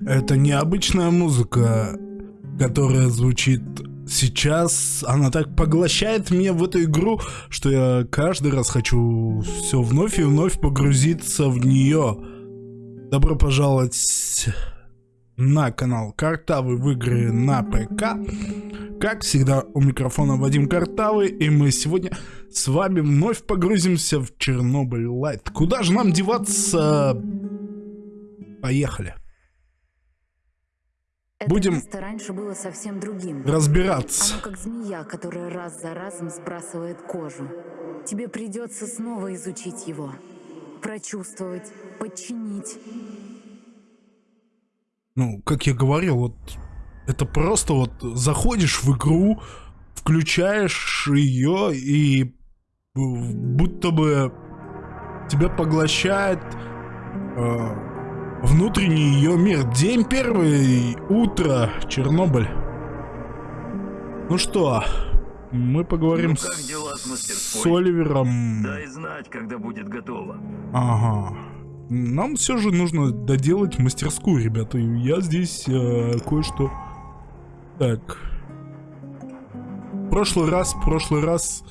Это необычная музыка, которая звучит сейчас. Она так поглощает меня в эту игру, что я каждый раз хочу все вновь и вновь погрузиться в нее. Добро пожаловать на канал Картавы в игры на ПК. Как всегда, у микрофона Вадим Картавый, и мы сегодня с вами вновь погрузимся в Чернобыль Лайт. Куда же нам деваться? Поехали. Это Будем место раньше было совсем другим. разбираться. Оно как змея, которая раз за разом сбрасывает кожу. Тебе придется снова изучить его. Прочувствовать, подчинить. Ну, как я говорил, вот это просто вот заходишь в игру, включаешь ее и будто бы тебя поглощает э, внутренний ее мир. День первый, утро, Чернобыль. Ну что, мы поговорим Ну, как с, дела с с? Оливером. Дай знать, когда будет готово. Ага. Нам все же нужно доделать мастерскую, ребята. Я здесь э, кое-что... Так. В прошлый раз, в прошлый раз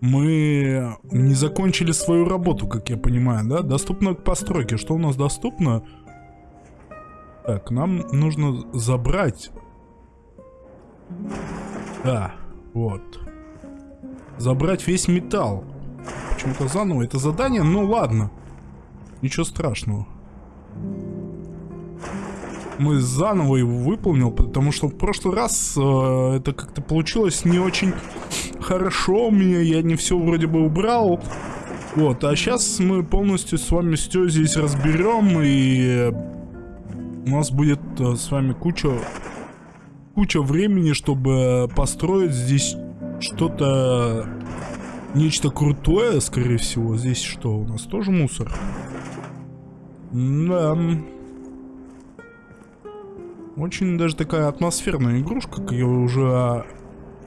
мы не закончили свою работу, как я понимаю, да? Доступно к постройке. Что у нас доступно? Так, нам нужно забрать... Да, вот. Забрать весь металл. Почему-то заново это задание, ну ладно. Ничего страшного. Мы заново его выполнил, потому что в прошлый раз э, это как-то получилось не очень хорошо у меня, я не все вроде бы убрал. Вот, а сейчас мы полностью с вами все здесь разберем, и у нас будет э, с вами куча, куча времени, чтобы построить здесь что-то, нечто крутое, скорее всего. Здесь что, у нас тоже мусор? Да. Очень даже такая атмосферная игрушка, как я уже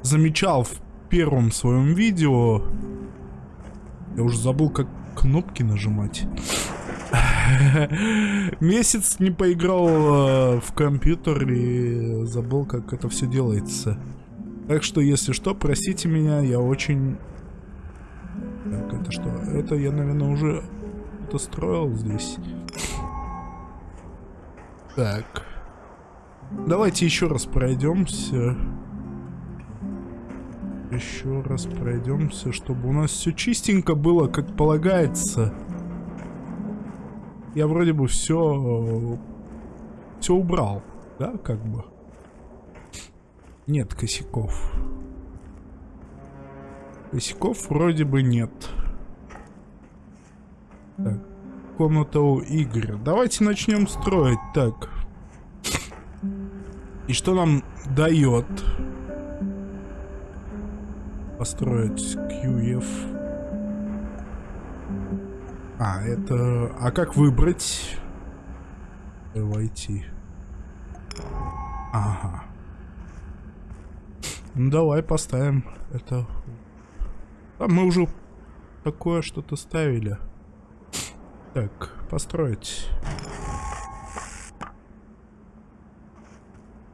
замечал в первом своем видео. Я уже забыл, как кнопки нажимать. Месяц не поиграл э, в компьютер и забыл, как это все делается. Так что, если что, простите меня, я очень... Так, это что? Это я, наверное, уже это строил здесь. Так. Давайте еще раз пройдемся. Еще раз пройдемся, чтобы у нас все чистенько было, как полагается. Я вроде бы все... Все убрал, да, как бы? Нет косяков. Косяков вроде бы нет. Так, комната у Игоря. Давайте начнем строить. Так. И что нам дает построить QF? А, это... А как выбрать? Войти. Ага. Ну давай поставим это. А мы уже такое что-то ставили. Так, построить.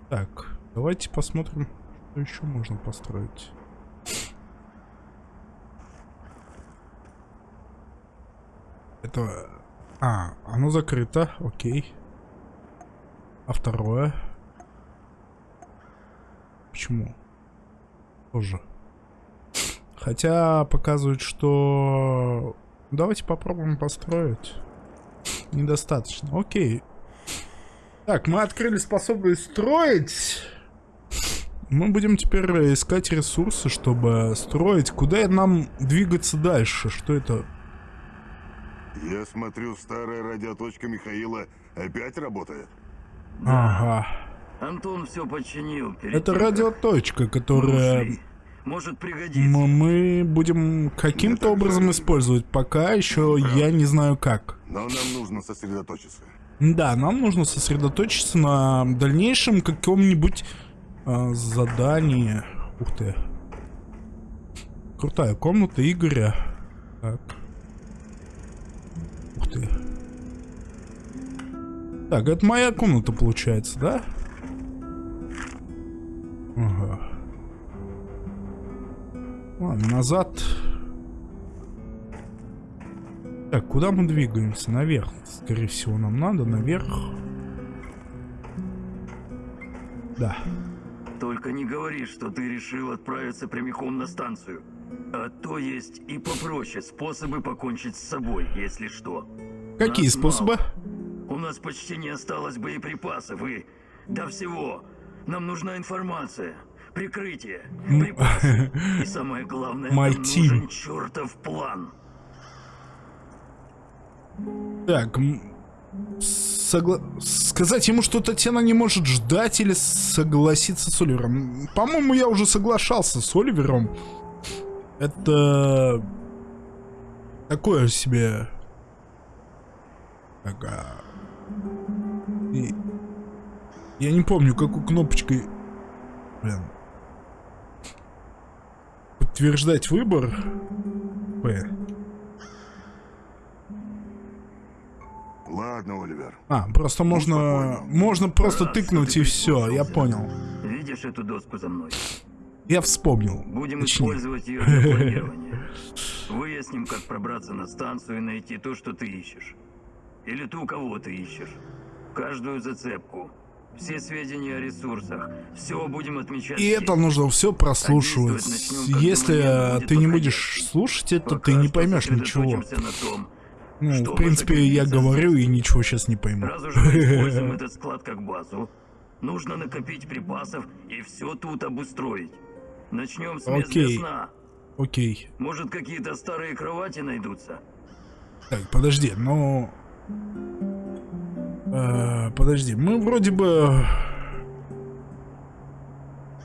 Так, давайте посмотрим, что еще можно построить. Это... А, оно закрыто, окей. А второе? Почему? Тоже. Хотя показывает, что... Давайте попробуем построить. Недостаточно. Окей. Так, мы открыли способность строить. Мы будем теперь искать ресурсы, чтобы строить. Куда нам двигаться дальше? Что это? Я смотрю, старая радиоточка Михаила опять работает. Ага. Антон все починил. Это радиоточка, которая ушли. Может пригодится. м- мы будем каким-то образом жаль. использовать. Пока еще я не знаю как. Но нам нужно сосредоточиться. Да, нам нужно сосредоточиться на дальнейшем каком-нибудь а, задании. Ух ты. Крутая комната Игоря. Так. Ты. Так, это моя комната получается, да? Ага. Ладно, назад. Так, куда мы двигаемся? Наверх. Скорее всего, нам надо наверх. Да. Только не говори, что ты решил отправиться прямиком на станцию. А то есть и попроще способы покончить с собой, если что. Какие Нас способы? мало. У нас почти не осталось боеприпасов и... до всего. Нам нужна информация, прикрытие, припасы. И самое главное, нам нужен чертов план. Так, согла- сказать ему, что Татьяна не может ждать или согласиться с Оливером. По-моему, я уже соглашался с Оливером. Это такое себе. Так, а, и- Я не помню, какой кнопочкой. Блин. Подтверждать выбор. П. Ладно, Оливер. А, просто можно, можно просто тыкнуть и все, я понял. Видишь эту доску за мной? Я вспомнил. Будем Точнее. использовать ее для планирования. Выясним, как пробраться на станцию и найти то, что ты ищешь. Или ту, кого ты ищешь. Каждую зацепку. Все сведения о ресурсах. Все будем отмечать. И здесь. это нужно все прослушивать. А начнем, Если будет ты не будешь слушать это, Пока ты не поймешь ничего. сосредоточимся на том, Ну, в принципе, я говорю и ничего сейчас не пойму. Раз уже мы используем этот склад как базу, нужно накопить припасов и все тут обустроить. Начнем с Окей. сна. Окей. Может, какие-то старые кровати найдутся? Так, подожди, ну... э, подожди, мы вроде бы...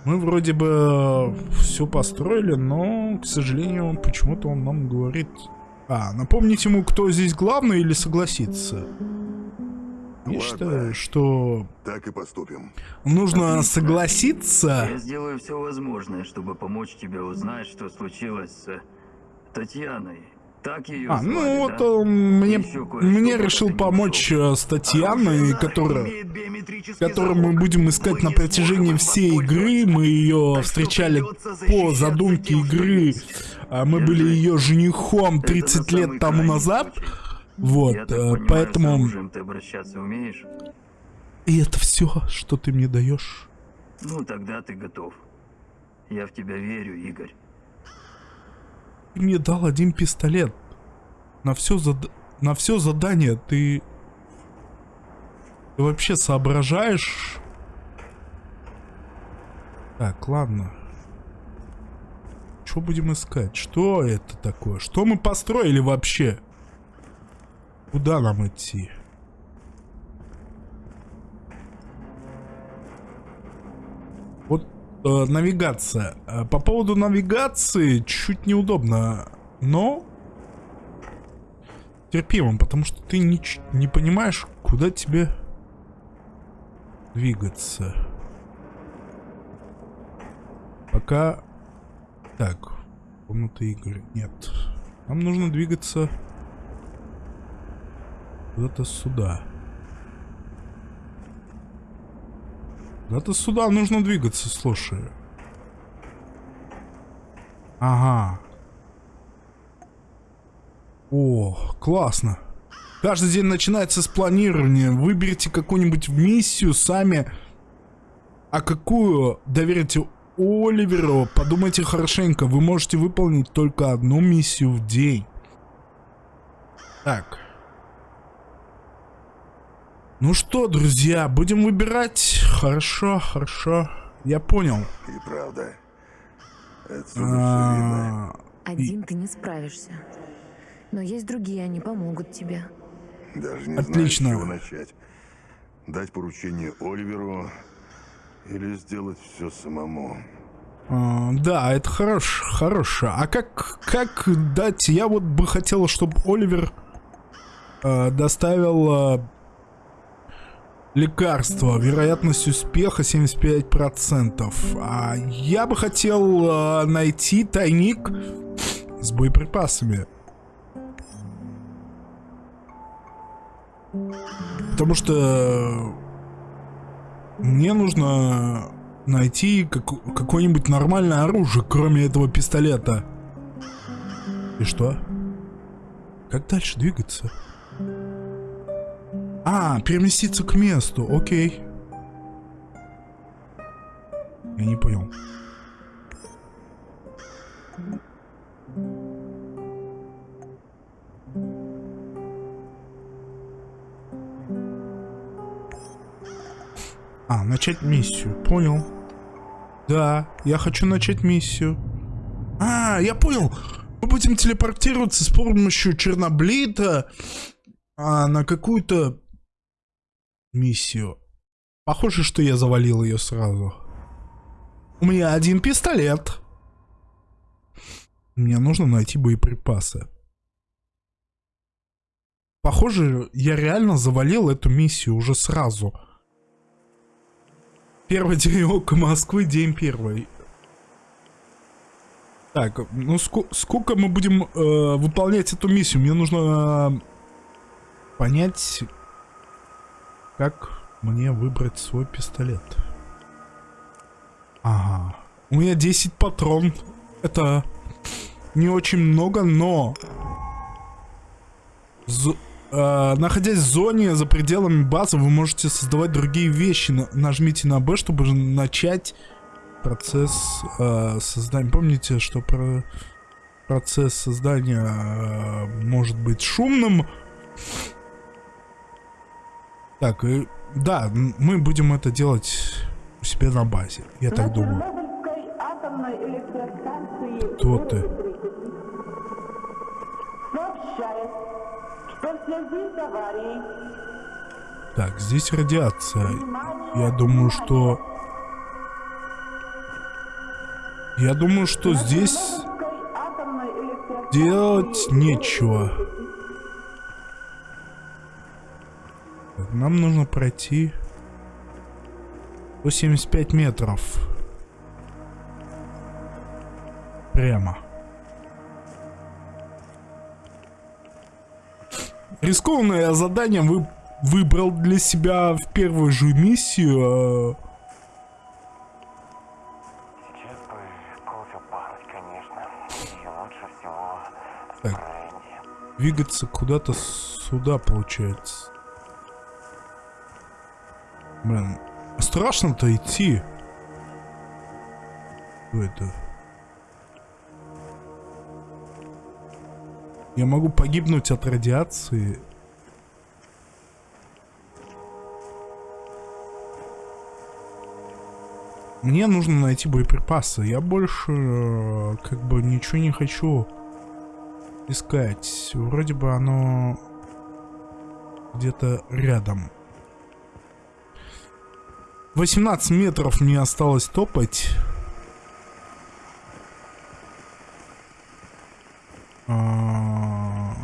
Мы вроде бы все построили, но, к сожалению, почему-то он нам говорит... А, напомнить ему, кто здесь главный или согласиться? Я Ладно. считаю, что Так и поступим. нужно Отлично. согласиться. Я сделаю все возможное, чтобы помочь тебе узнать, что случилось с э, Татьяной. Так ее А, звали, ну вот да? он мне, мне решил помочь э, с Татьяной, Оружие которая... которую мы будем искать Вы на протяжении всей игры. Мы ее встречали по задумке игры. А Мы Держи. были ее женихом Это 30 на лет тому назад. Вот, Я так э, понимаю, с поэтому... оружием ты обращаться умеешь? И это все, что ты мне даешь. Ну, тогда ты готов. Я в тебя верю, Игорь. Ты мне дал один пистолет. На все, зад... на все задание ты... Ты вообще соображаешь? Так, ладно. Что будем искать? Что это такое? Что мы построили вообще? Куда нам идти? Вот э, навигация. Э, По поводу навигации чуть неудобно, но терпимо, потому что ты не, не понимаешь, куда тебе двигаться. Пока... Так, комната игры. Нет. Нам нужно двигаться куда-то сюда. Куда-то сюда нужно двигаться, слушай. Ага. О, классно. Каждый день начинается с планирования. Выберите какую-нибудь миссию сами. А какую доверите Оливеру? Подумайте хорошенько. Вы можете выполнить только одну миссию в день. Так. Ну что, друзья, будем выбирать? Хорошо, хорошо. Я понял. И правда. Видно. А, Один ты не справишься. Но есть другие, они помогут тебе. Даже не Отлично. знаю, с чего начать. Дать поручение Оливеру или сделать все самому. а, да, это хорош, хорошо. А как, как дать? Я вот бы хотел, чтобы Оливер э, доставил э, лекарство. Вероятность успеха 75%. А я бы хотел э, найти тайник с боеприпасами. Потому что мне нужно найти как, какое-нибудь нормальное оружие, кроме этого пистолета. И что? Как дальше двигаться? А, переместиться к месту, окей. Я не понял. А, начать миссию. Понял. Да, я хочу начать миссию. А, я понял. Мы будем телепортироваться с помощью Черноблита а, на какую-то миссию. Похоже, что я завалил ее сразу. У меня один пистолет. Мне нужно найти боеприпасы. Похоже, я реально завалил эту миссию уже сразу. Первый денек Москвы, день первый. Так, ну ск сколько мы будем э, выполнять эту миссию? Мне нужно э, понять, как мне выбрать свой пистолет. Ага. У меня 10 патрон. Это не очень много, но... З э, находясь в зоне за пределами базы, вы можете создавать другие вещи. Нажмите на B, чтобы начать процесс э, создания. Помните, что про процесс создания э, может быть шумным. Так, и, да, мы будем это делать у себя на базе, я так думаю. Кто ты? Так, здесь радиация. Я думаю, что я думаю, что здесь делать нечего. Нам нужно пройти 175 метров. Прямо. Рискованное задание вы выбрал для себя в первую же миссию. А двигаться куда-то сюда, получается. Блин, страшно-то идти. Что это? Я могу погибнуть от радиации. Мне нужно найти боеприпасы. Я больше э, как бы ничего не хочу искать. Вроде бы оно где-то рядом. 18 метров мне осталось топать. А...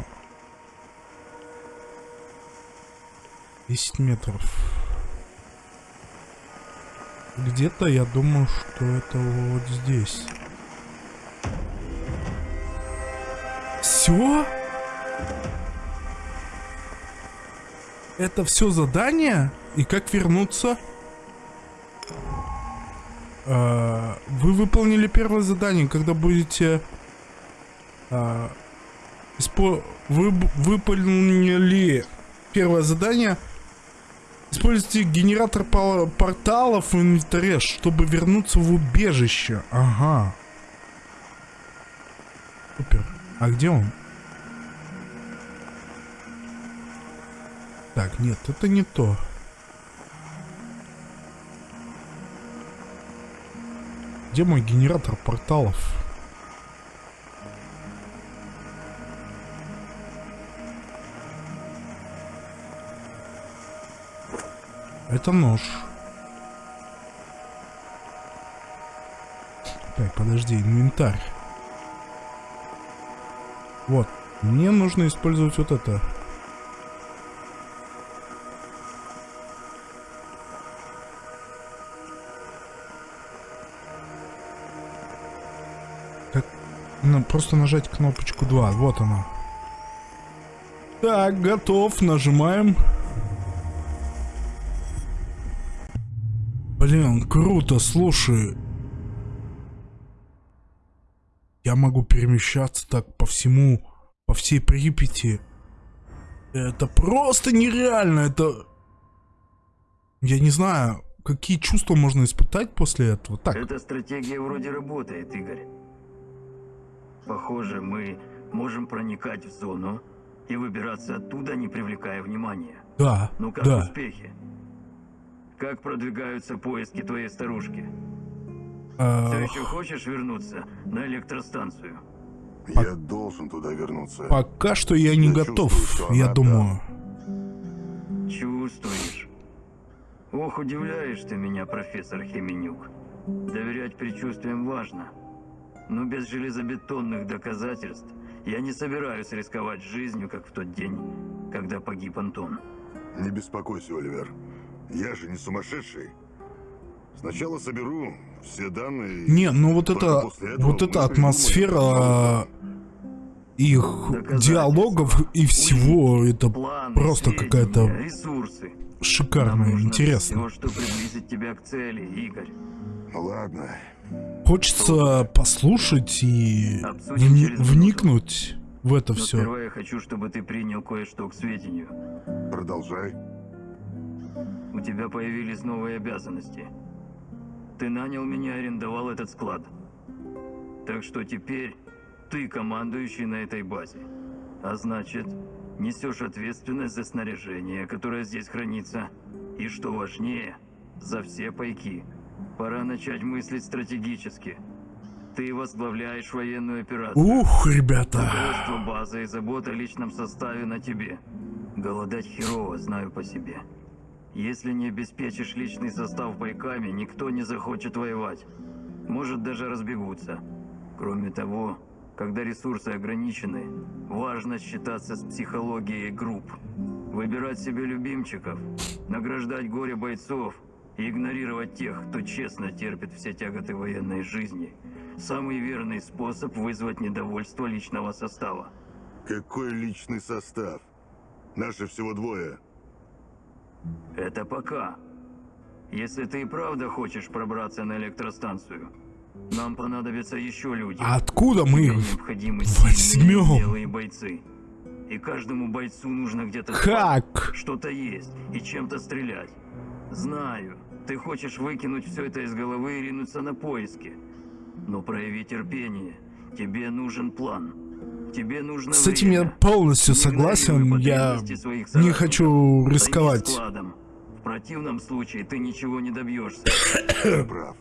10 метров. Где-то я думаю, что это вот здесь. Все? Это все задание? И как вернуться? А, вы выполнили первое задание, когда будете... А. Вы выполнили первое задание. Используйте генератор порталов в инвентаре, чтобы вернуться в убежище. Ага. Супер. А где он? Так, нет, это не то. Где мой генератор порталов? Это нож. Так, подожди, инвентарь. Вот. Мне нужно использовать вот это. Ну, просто нажать кнопочку 2. Вот она. Так, готов. Нажимаем. Блин, круто, слушай. Я могу перемещаться так по всему, по всей Припяти. Это просто нереально, это... Я не знаю, какие чувства можно испытать после этого. Так. Эта стратегия вроде работает, Игорь. Похоже, мы можем проникать в зону и выбираться оттуда, не привлекая внимания. да, Ну как да. успехи? Как продвигаются поиски твоей старушки? А, Все еще хочешь вернуться на электростанцию? Я должен туда вернуться. пока что я не Я готов, я думаю. Чувствуешь? Ох, удивляешь ты меня, профессор Хеменюк. Доверять предчувствиям важно. Но без железобетонных доказательств я не собираюсь рисковать жизнью, как в тот день, когда погиб Антон. Не беспокойся, Оливер. Я же не сумасшедший. Сначала соберу все данные... и Не, ну вот это, вот эта атмосфера их диалогов и всего, это просто какая-то ресурсы. Шикарно, нужно интересно. Все, что приблизит тебя к цели, Игорь. Ну ладно. Хочется послушать и вни- вникнуть в это Но все. сперва я хочу, чтобы ты принял кое-что к сведению. Продолжай. У тебя появились новые обязанности. Ты нанял меня и арендовал этот склад. Так что теперь ты командующий на этой базе. А значит, несешь ответственность за снаряжение, которое здесь хранится. И что важнее, за все пайки. Пора начать мыслить стратегически. Ты возглавляешь военную операцию. Ух, ребята. Руководство базы и забота о личном составе на тебе. Голодать херово, знаю по себе. Если не обеспечишь личный состав бойками, никто не захочет воевать. Может, даже разбегутся. Кроме того, когда ресурсы ограничены, важно считаться с психологией групп. Выбирать себе любимчиков, награждать горе бойцов и игнорировать тех, кто честно терпит все тяготы военной жизни – самый верный способ вызвать недовольство личного состава. Какой личный состав? Наши всего двое. Это пока. Если ты и правда хочешь пробраться на электростанцию, нам понадобятся еще люди. А откуда мы их возьмем? бойцы. И каждому бойцу нужно где-то Как? что-то есть и чем-то стрелять. Знаю, ты хочешь выкинуть все это из головы и ринуться на поиски. Но прояви терпение. Тебе нужен план. Тебе нужно С этим я время. полностью Не согласен. Я не хочу рисковать. В противном случае ты ничего не добьешься. Ты прав.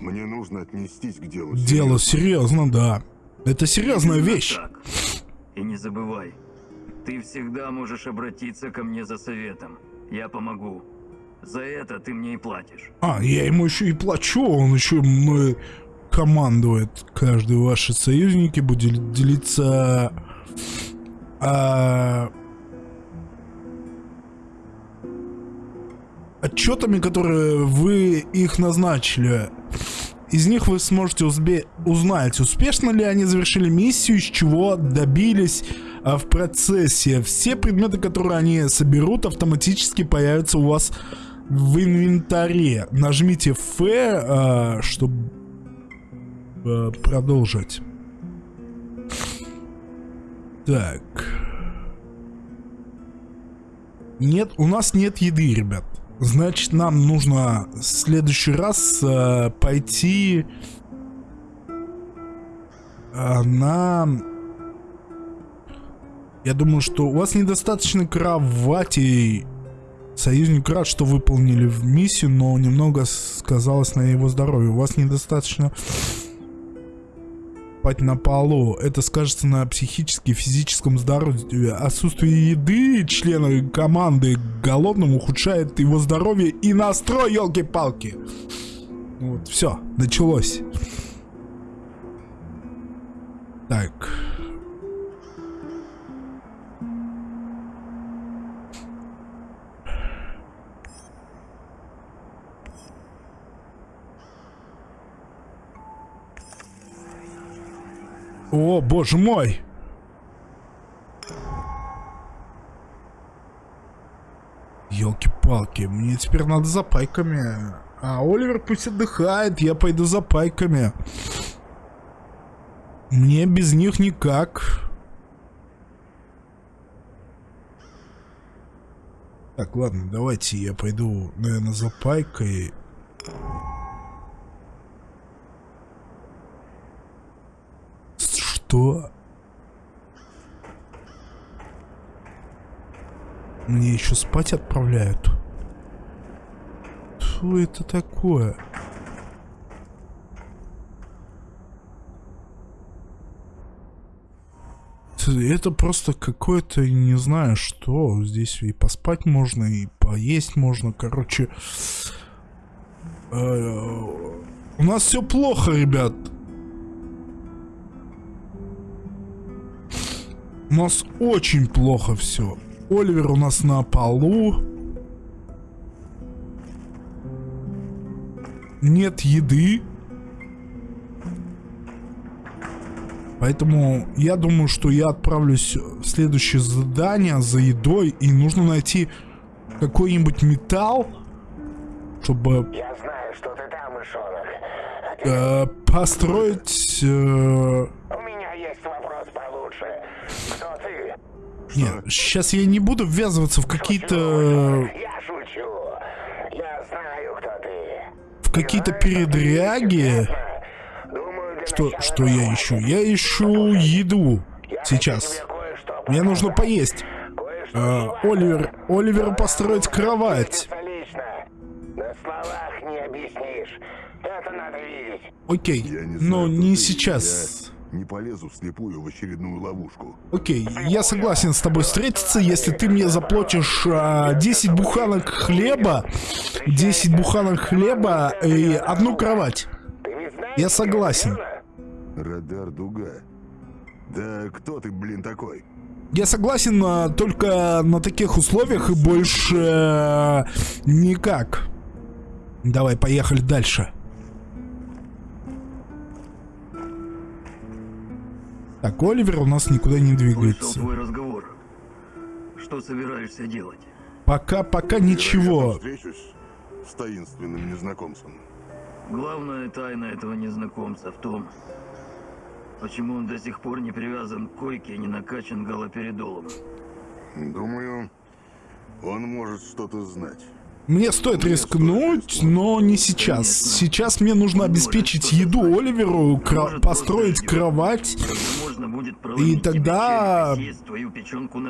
Мне нужно отнестись к делу. Дело серьезно. да. Это серьезная Именно вещь. так. И не забывай, ты всегда можешь обратиться ко мне за советом. Я помогу. За это ты мне и платишь. А, я ему еще и плачу, он еще мной командует. Каждый ваши союзники будет делиться а, отчетами, которые вы их назначили. Из них вы сможете узбе- узнать, успешно ли они завершили миссию, из чего добились а, в процессе. Все предметы, которые они соберут, автоматически появятся у вас в инвентаре. Нажмите F, а, чтобы а, продолжить. Так. Нет, у нас нет еды, ребят. Значит, нам нужно в следующий раз э, пойти э, на... Я думаю, что у вас недостаточно кровати. Союзник рад, что выполнили миссию, но немного сказалось на его здоровье. У вас недостаточно спать на полу. Это скажется на психическом физическом здоровье. Отсутствие еды члена команды голодным ухудшает его здоровье и настрой, елки-палки. Вот, все, началось. Так. О, боже мой! Елки-палки, мне теперь надо за пайками А Оливер пусть отдыхает, я пойду за пайками. Мне без них никак. Так, ладно, давайте я пойду, наверное, за пайкой. Что? Мне еще спать отправляют? Что это такое? Это просто какое-то, не знаю что. Здесь и поспать можно, и поесть можно. Короче, э, у нас все плохо, ребят. У нас очень плохо все. Оливер у нас на полу. Нет еды. Поэтому я думаю, что я отправлюсь в следующее задание за едой. И нужно найти какой-нибудь металл, чтобы... Я знаю, что ты там, мышонок. Э, построить... Э... Вопрос получше. Кто ты? Нет, сейчас я не буду ввязываться в какие-то... Я шучу. Я знаю, кто ты. В какие-то передряги. Что, что я ищу? Я ищу еду сейчас. Мне нужно поесть. А, Оливер, Оливер построить кровать. На словах не объяснишь. Это надо видеть. Окей, но не сейчас. Не полезу вслепую в очередную ловушку. Окей, я согласен с тобой встретиться, если ты мне заплатишь а, 10 буханок хлеба, 10 буханок хлеба и одну кровать. Я согласен. Радар Дуга. Да кто ты, блин, такой? Я согласен а, только на таких условиях и больше э, никак. Давай, поехали дальше. Так, Оливер у нас никуда не Слышал двигается. твой разговор. Что собираешься делать? Пока, пока Вероятно, ничего. встречусь с таинственным незнакомцем. Главная тайна этого незнакомца в том, почему он до сих пор не привязан к койке и не накачан галоперидолом. Думаю, он может что-то знать. Мне стоит рискнуть, но не сейчас. Сейчас мне нужно обеспечить еду Оливеру, кра- построить кровать. Тогда тогда- и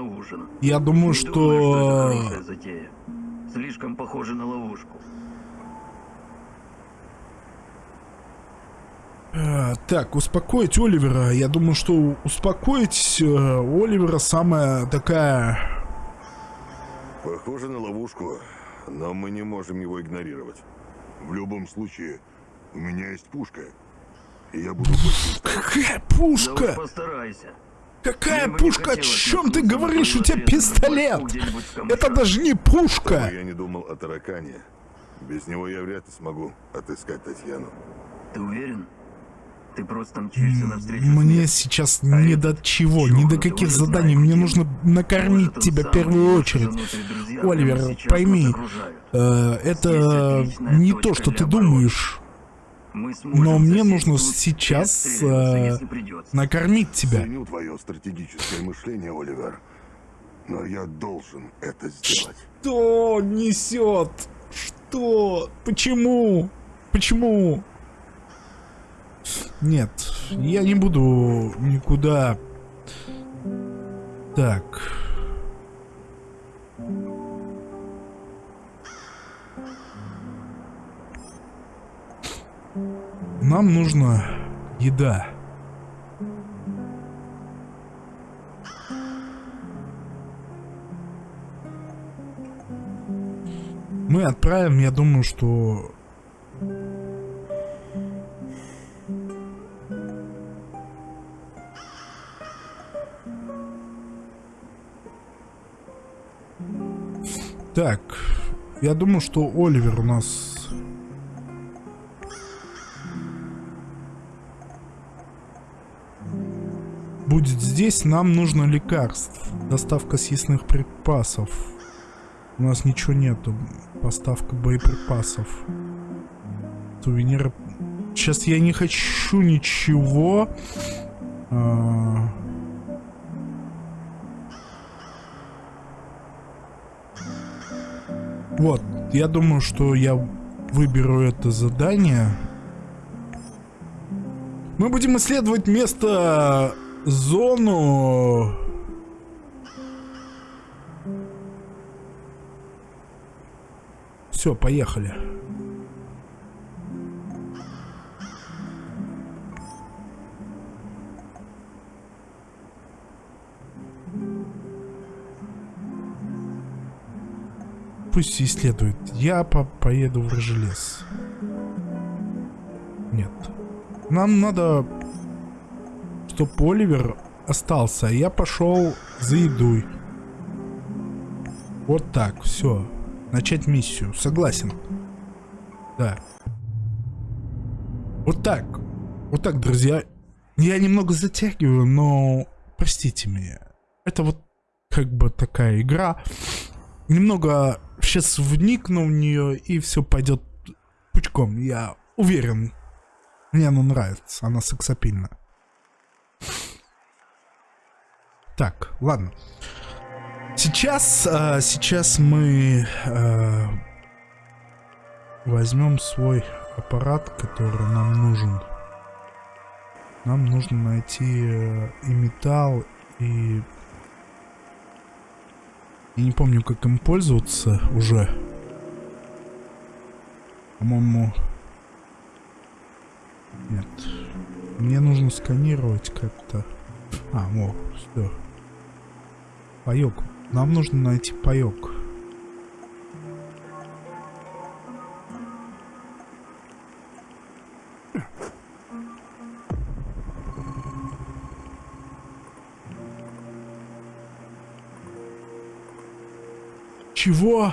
ужин. Я думаю, что. Слишком похоже на ловушку. Э, Так, успокоить Оливера. Я думаю, что успокоить э, Оливера самая такая... Похоже на ловушку, но мы не можем его игнорировать. В любом случае, у меня есть пушка. И я буду Какая Да пушка? уж постарайся. Какая Мне пушка? О чем ты говоришь? У тебя пистолет! Это даже не пушка! я не думал о таракане. Без него я вряд ли смогу отыскать Татьяну. Ты уверен? Ты просто мчишься навстречу Мне сейчас А не до чего, ни до каких заданий. знаю, Мне нужно накормить тебя в первую очередь. Оливер, пойми. Э, Это не то, что ты думаешь. Но мне нужно сейчас э, накормить тебя. Ценю твое стратегическое мышление, Оливер. Но я должен это сделать. Что несет? Что? Почему? Почему? Нет, я не буду никуда. Так. Нам нужна еда. Мы отправим, я думаю, что... Так, я думаю, что Оливер у нас... Будет здесь, нам нужно лекарств. Доставка съестных припасов. У нас ничего нету. Поставка боеприпасов. сувениры. Сейчас я не хочу ничего. А... Вот, я думаю, что я выберу это задание. Мы будем исследовать место, зону. Все, поехали. Пусть исследует. Я по поеду в Рожелес. Нет. Нам надо, чтобы Оливер остался, я пошел за едой. Вот так, все. Начать миссию. Согласен. Да. Вот так. Вот так, друзья. Я немного затягиваю, но простите меня. Это вот как бы такая игра. Немного сейчас вникну в нее и все пойдет пучком. Я уверен. Мне она нравится, она сексапильна. Так, ладно. Сейчас, а, сейчас мы а, возьмем свой аппарат, который нам нужен. Нам нужно найти э, и металл, и... Я не помню, как им пользоваться уже. По-моему, нет. Мне нужно сканировать как-то. А, вот, все. Паёк. Нам нужно найти паёк. Чего?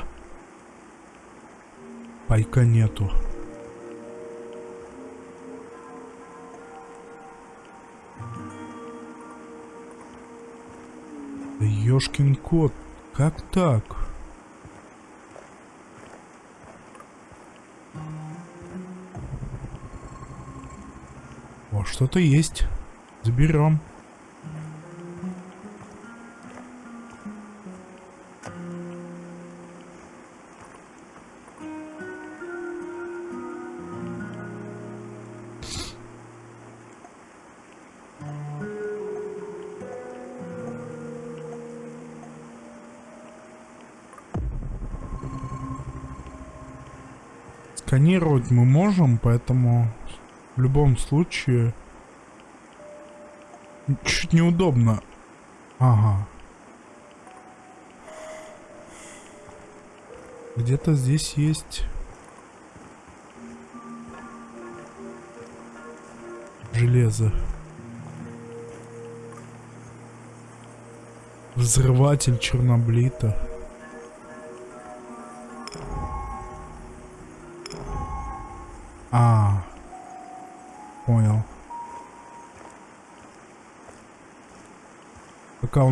Пайка нету. Ёшкин кот, как так? О, что-то есть. Заберем. Сканировать мы можем, поэтому в любом случае чуть неудобно. Ага. Где-то здесь есть железо. Взрыватель черноблита.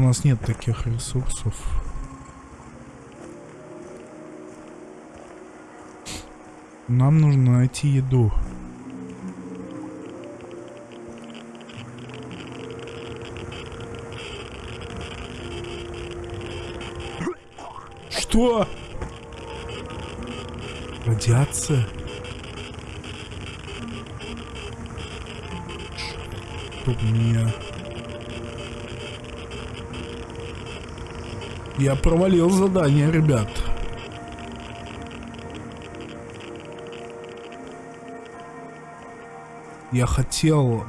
Нас нет таких ресурсов. Нам нужно найти еду. Что? Радиация? Чтоб меня... Я провалил задание, ребят. Я хотел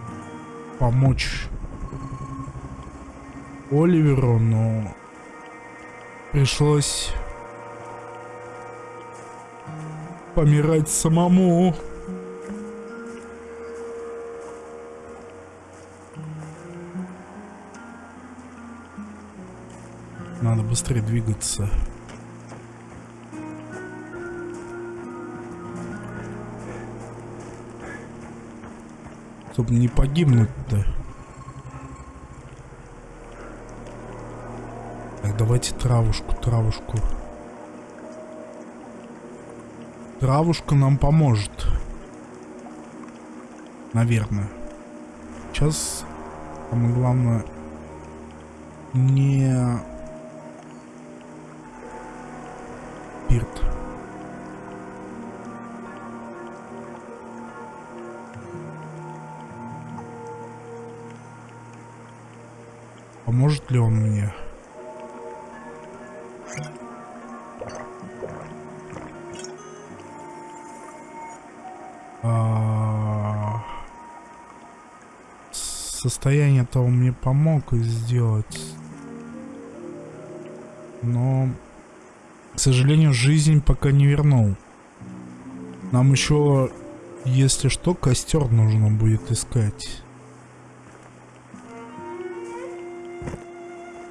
помочь Оливеру, но пришлось помирать самому. Быстрее двигаться. Чтобы не погибнуть-то. Так, давайте травушку, травушку. Травушка нам поможет. Наверное. Сейчас самое главное не ли он мне? А... Состояние-то он мне помог сделать. Но, к сожалению, жизнь пока не вернул. Нам еще, если что, костер нужно будет искать.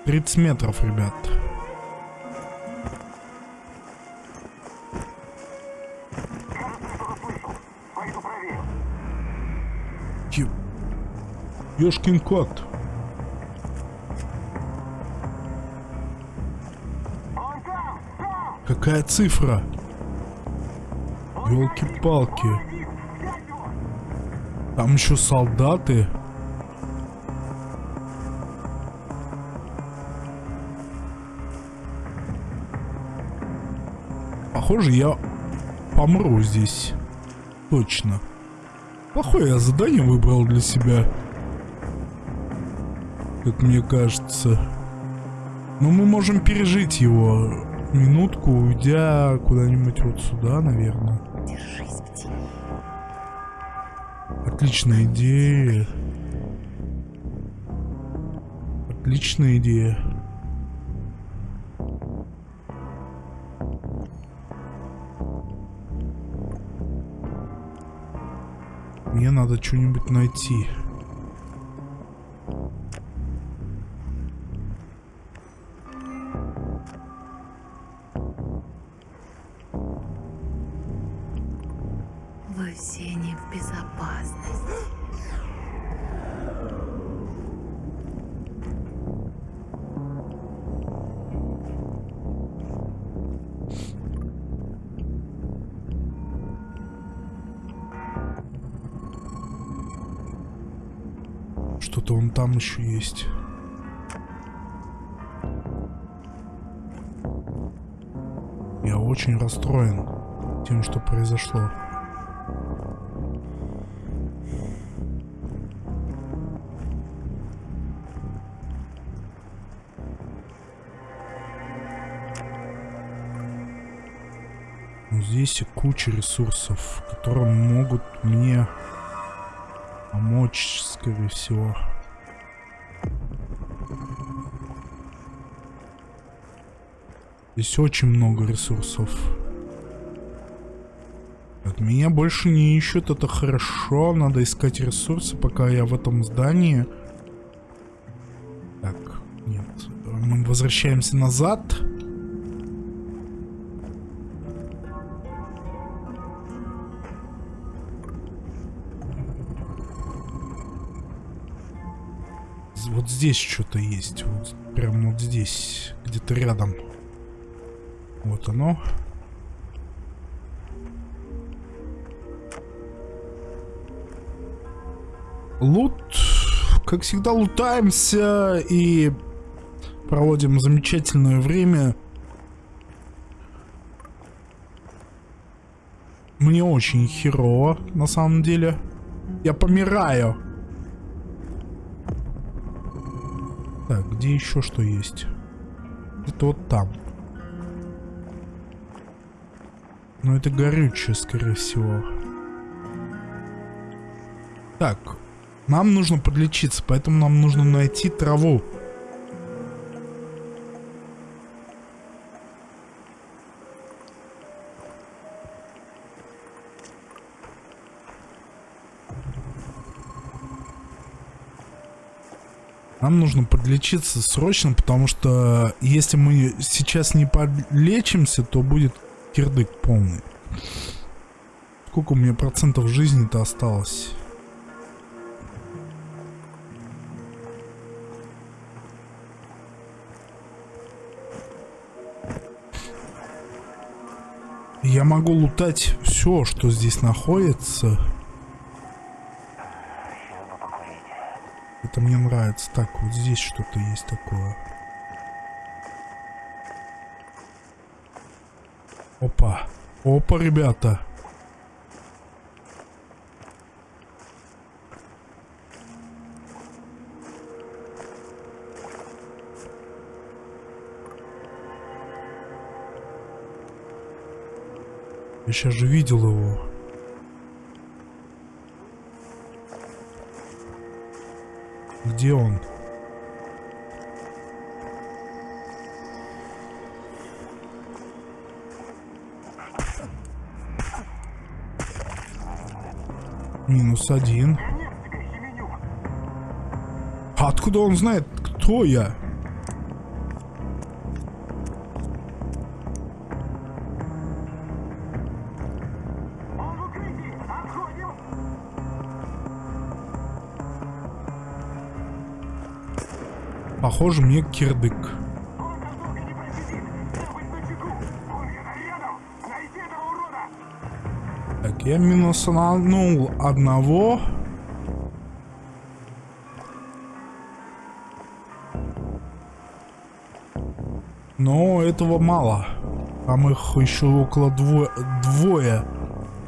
30 метров, ребят. Ёшкин кот. Какая цифра? Ёлки-палки. Там еще солдаты. Похоже, я помру здесь. Точно. Плохое я задание выбрал для себя. Как мне кажется. Но мы можем пережить его минутку, уйдя куда-нибудь вот сюда, наверное. Держись. Отличная идея. Отличная идея. Надо что-нибудь найти. Есть. Я очень расстроен тем, что произошло. Но здесь и куча ресурсов, которые могут мне помочь, скорее всего. Здесь очень много ресурсов. Так, меня больше не ищут, это хорошо. Надо искать ресурсы, пока я в этом здании. Так, нет. Мы возвращаемся назад. Вот здесь что-то есть. Вот прям вот здесь. Где-то рядом. Вот оно. Лут. Как всегда, лутаемся и проводим замечательное время. Мне очень херово, на самом деле. Я помираю. Так, где еще что есть? Это вот там. Но это горючее, скорее всего. Так, нам нужно подлечиться, поэтому нам нужно найти траву. Нам нужно подлечиться срочно, потому что если мы сейчас не подлечимся, то будет кирдык полный. Сколько у меня процентов жизни-то осталось? Я могу лутать все, что здесь находится. Это мне нравится. Так, вот здесь что-то есть такое. Опа. Опа, ребята. Я сейчас же видел его. Где он? Минус один. А откуда он знает, кто я? Похоже, мне кирдык. Так, я минусанул одного. Но этого мало. Там их еще около дво двое,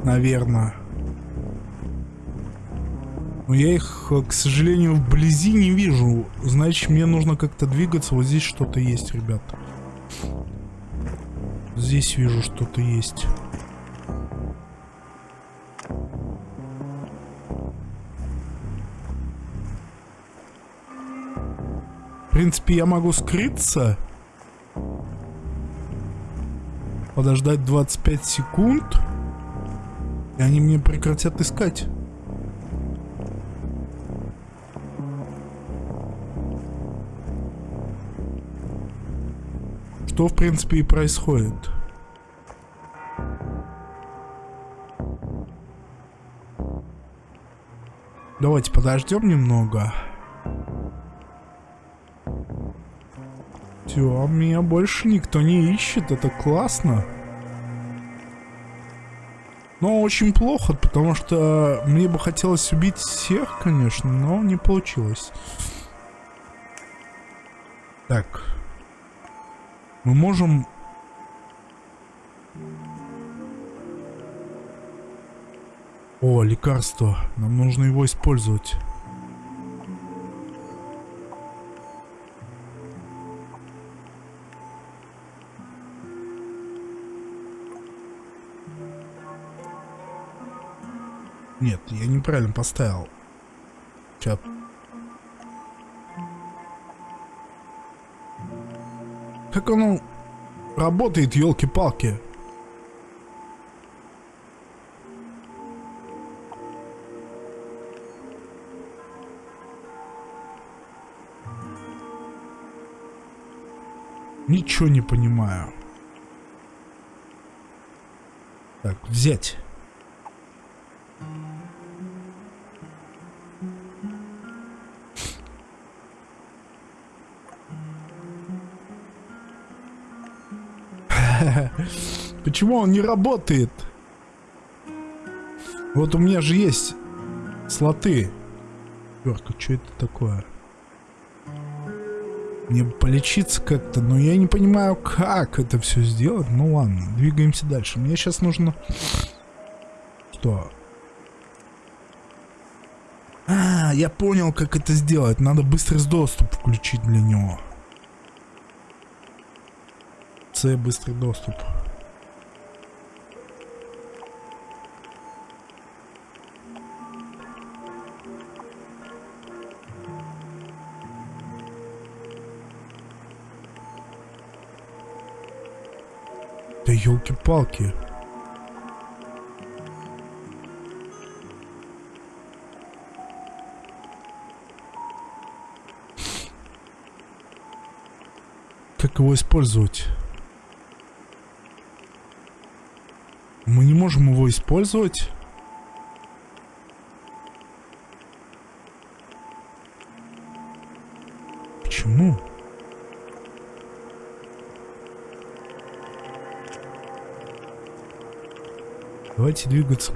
наверное. Но я их, к сожалению, вблизи не вижу. Значит, мне нужно как-то двигаться. Вот здесь что-то есть, ребят. Здесь вижу, что-то есть. В принципе, я могу скрыться. Подождать 25 секунд. И они мне прекратят искать. Что, в принципе, и происходит. Давайте подождем немного. Все, меня больше никто не ищет, это классно. Но очень плохо, потому что мне бы хотелось убить всех, конечно, но не получилось. Так. Мы можем... О, лекарство. Нам нужно его использовать. Нет, я неправильно поставил. Сейчас Как оно работает, елки-палки? Ничего не понимаю. Так, взять. Почему он не работает? Вот у меня же есть слоты. Верка, что это такое? Мне полечиться как-то, но я не понимаю, как это все сделать. Ну ладно, двигаемся дальше. Мне сейчас нужно... Что? А, я понял, как это сделать. Надо быстрый доступ включить для него. С быстрый доступ. Елки-палки. Как его использовать? Мы не можем его использовать? Давайте двигаться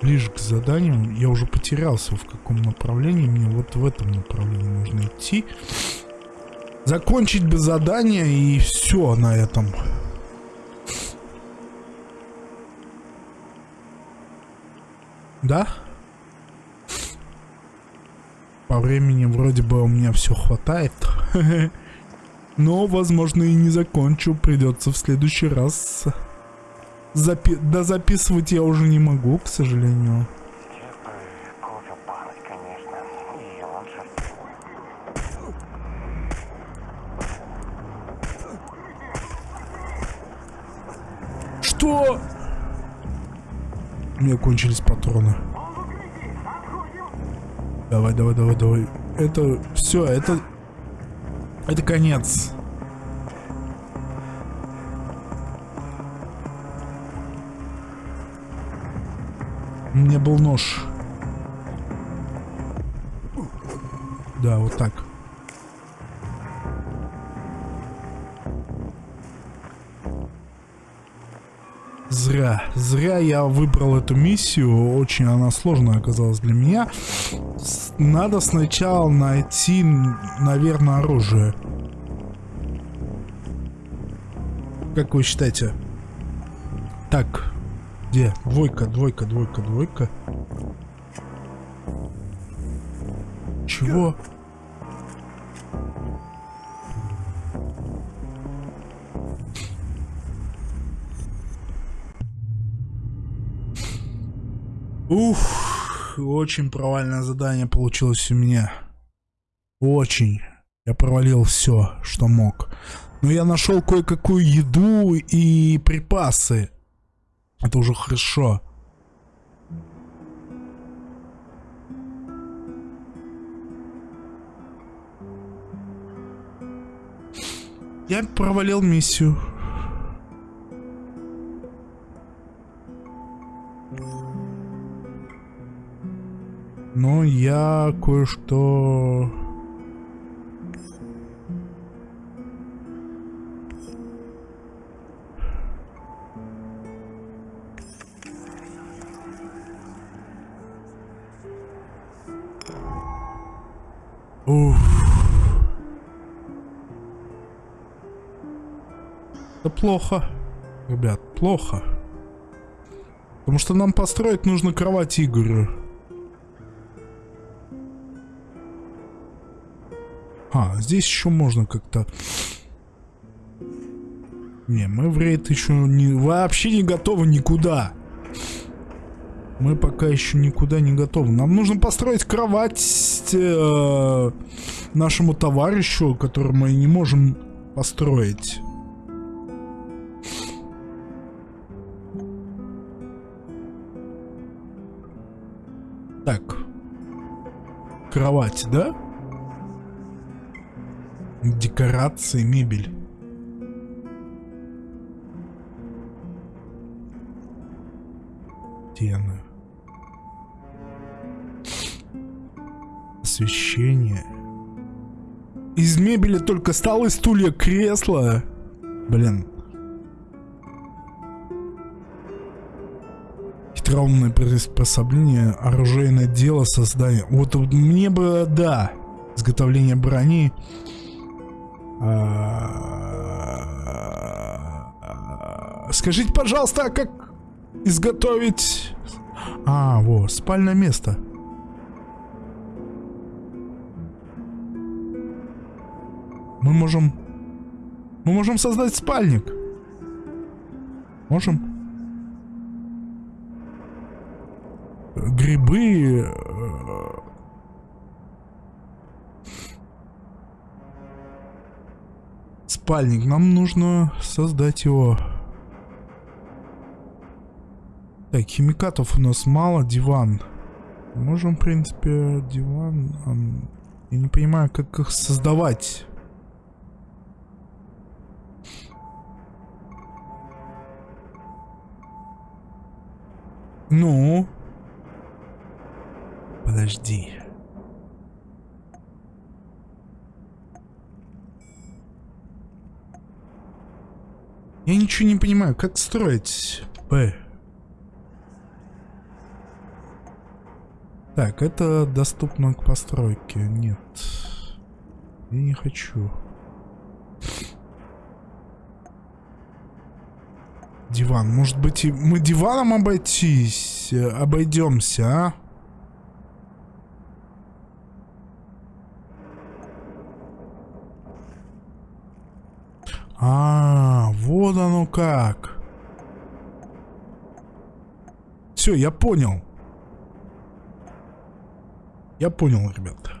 ближе к заданию. Я уже потерялся, в каком направлении. Мне вот в этом направлении нужно идти. Закончить бы задание и все на этом. Да? По времени вроде бы у меня все хватает. Но, возможно, и не закончу. Придется в следующий раз. Запи да записывать я уже не могу, к сожалению. Что? У меня кончились патроны. Давай, давай, давай, давай. Это все, это... Это конец. Меня был нож. Да, вот так. Зря. Зря я выбрал эту миссию. Очень она сложная оказалась для меня. Надо сначала найти, наверное, оружие. Как вы считаете? Так. Где? Двойка, двойка, двойка, двойка. Чего? Ух, очень провальное задание получилось у меня. Очень. Я провалил все, что мог. Но я нашел кое-какую еду и припасы. Это уже хорошо. Я провалил миссию. Но я кое-что... плохо. Ребят, плохо. Потому что нам построить нужно кровать Игорю. А, здесь еще можно как-то... Не, мы в рейд еще не, вообще не готовы никуда. Мы пока еще никуда не готовы. Нам нужно построить кровать э, нашему товарищу, который мы не можем построить. Кровать, да? Декорации, мебель. Стены. Освещение. Из мебели только столы, стулья, кресла. Блин. Хитроумное приспособление, оружейное дело, создание. Вот мне бы, да, изготовление брони. А, скажите, пожалуйста, а как изготовить... А, вот, спальное место. Мы можем... Мы можем создать спальник. Можем. Грибы... Э, спальник. Нам нужно создать его. Так, химикатов у нас мало. Диван. Можем, в принципе, диван... Я не понимаю, как их создавать. Ну? Подожди. Я ничего не понимаю, как строить П. Так, это доступно к постройке. Нет. Я не хочу. Диван. Может быть, мы диваном обойтись, обойдемся, а? А, вот оно как. Все, я понял. Я понял, ребята.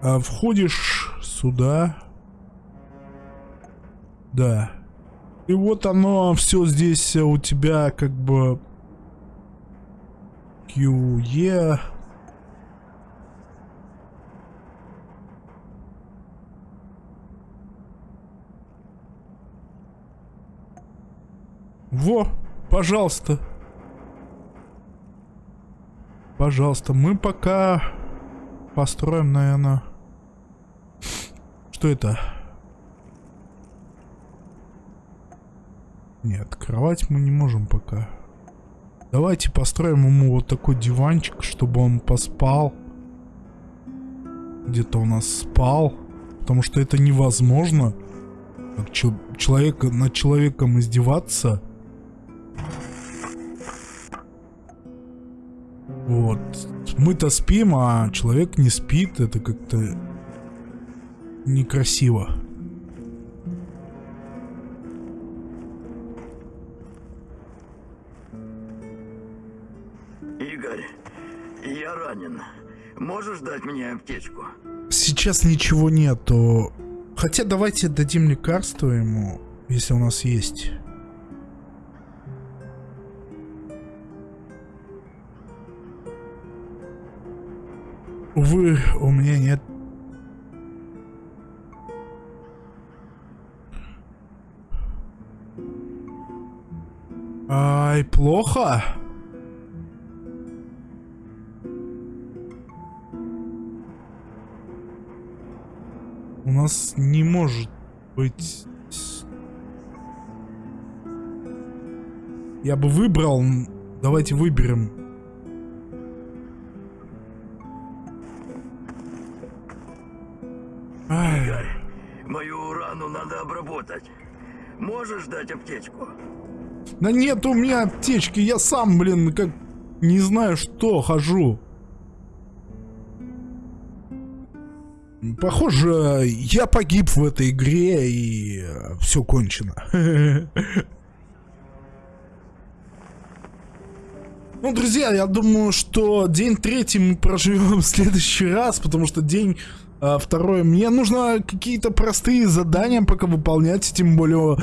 А, входишь сюда. Да. И вот оно все здесь у тебя как бы QE. Во, пожалуйста. Пожалуйста, мы пока построим, наверное... Что это? Нет, кровать мы не можем пока. Давайте построим ему вот такой диванчик, чтобы он поспал. Где-то у нас спал. Потому что это невозможно. Как человека, над человеком издеваться. Вот. Мы-то спим, а человек не спит. Это как-то некрасиво. Игорь, я ранен. Можешь дать мне аптечку? Сейчас ничего нету. Хотя давайте дадим лекарство ему, если у нас есть. Увы, у меня нет. Ай, плохо. У нас не может быть... Я бы выбрал... Давайте выберем дать аптечку? Да нет у меня аптечки, я сам, блин, как не знаю что, хожу. Похоже, я погиб в этой игре и э, все кончено. Ну, друзья, я думаю, что день третий мы проживем в следующий раз, потому что день а, второй, мне нужно какие-то простые задания пока выполнять, тем более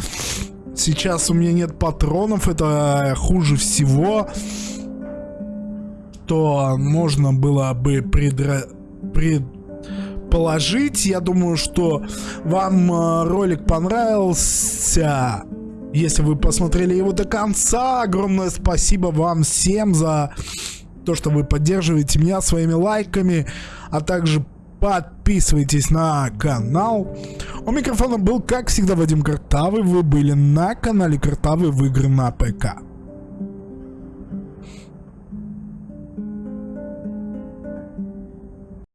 сейчас у меня нет патронов, это хуже всего, что можно было бы предра... предположить. Я думаю, что вам а, ролик понравился. Если вы посмотрели его до конца, огромное спасибо вам всем за то, что вы поддерживаете меня своими лайками, а также подписывайтесь на канал. У микрофона был, как всегда, Вадим Картавый. Вы были на канале Картавый в игры на ПК.